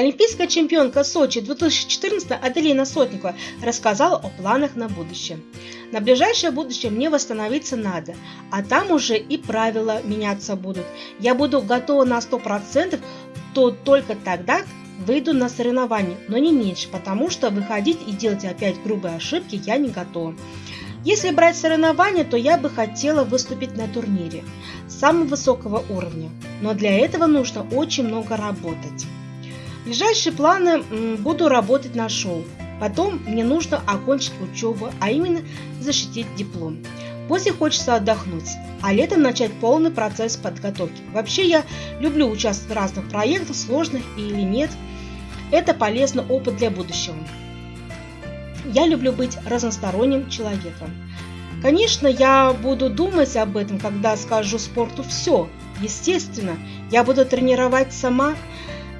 Олимпийская чемпионка Сочи 2014 Аделина Сотникова рассказала о планах на будущее. На ближайшее будущее мне восстановиться надо, а там уже и правила меняться будут. Я буду готова на 100%, то только тогда выйду на соревнования, но не меньше, потому что выходить и делать опять грубые ошибки я не готова. Если брать соревнования, то я бы хотела выступить на турнире самого высокого уровня, но для этого нужно очень много работать. Ближайшие планы – буду работать на шоу. Потом мне нужно окончить учебу, а именно защитить диплом. После хочется отдохнуть, а летом начать полный процесс подготовки. Вообще я люблю участвовать в разных проектах, сложных или нет. Это полезный опыт для будущего. Я люблю быть разносторонним человеком. Конечно, я буду думать об этом, когда скажу спорту все. Естественно, я буду тренировать сама.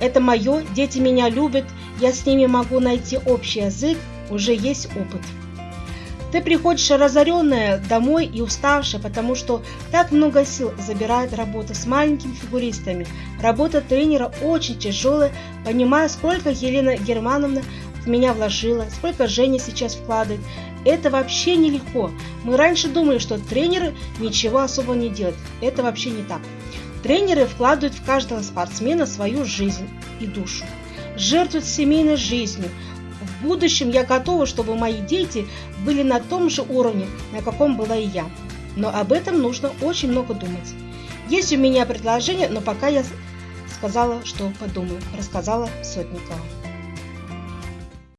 Это мое, дети меня любят, я с ними могу найти общий язык, уже есть опыт. Ты приходишь разоренная домой и уставшая, потому что так много сил забирает работа с маленькими фигуристами. Работа тренера очень тяжелая, понимая, сколько Елена Германовна в меня вложила, сколько Женя сейчас вкладывает. Это вообще нелегко. Мы раньше думали, что тренеры ничего особо не делают. Это вообще не так. Тренеры вкладывают в каждого спортсмена свою жизнь и душу. Жертвуют семейной жизнью. В будущем я готова, чтобы мои дети были на том же уровне, на каком была и я. Но об этом нужно очень много думать. Есть у меня предложение, но пока я сказала, что подумаю, рассказала Сотникова.